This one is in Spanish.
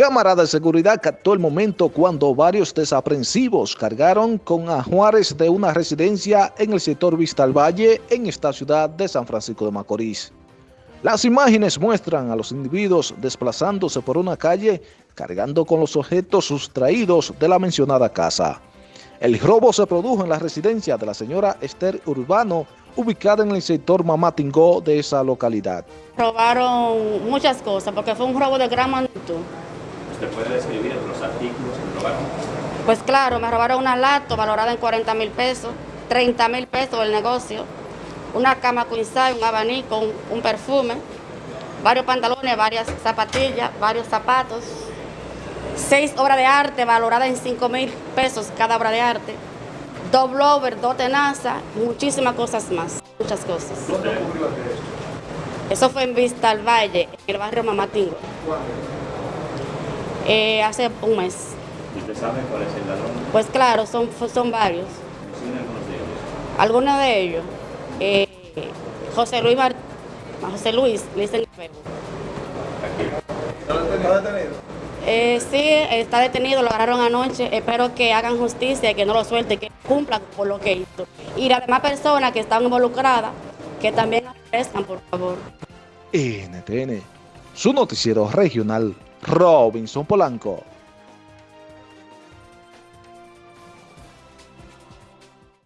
Cámara de Seguridad captó el momento cuando varios desaprensivos cargaron con ajuares de una residencia en el sector Vista al Valle en esta ciudad de San Francisco de Macorís. Las imágenes muestran a los individuos desplazándose por una calle cargando con los objetos sustraídos de la mencionada casa. El robo se produjo en la residencia de la señora Esther Urbano, ubicada en el sector Mamatingó de esa localidad. Robaron muchas cosas porque fue un robo de gran magnitud. ¿Usted puede describir los artículos que robaron? Pues claro, me robaron una lato valorada en 40 mil pesos, 30 mil pesos el negocio, una cama queen un abanico, un, perfume, varios pantalones, varias zapatillas, varios zapatos, seis obras de arte valoradas en 5 mil pesos cada obra de arte, dos blowers, dos tenazas, muchísimas cosas más, muchas cosas. Eso fue en Vista al Valle, en el barrio Mamatingo. Eh, hace un mes. ¿Usted sabe cuál es el ladrón? Pues claro, son, son varios. algunos de ellos? Algunos de ellos. Eh, José Luis Mar José Luis, le dicen ¿Está detenido? Eh, sí, está detenido, lo agarraron anoche. Espero que hagan justicia y que no lo suelten, que cumplan por lo que hizo. Y las demás personas que están involucradas, que también aparezcan, por favor. NTN, su noticiero regional, Robinson Polanco.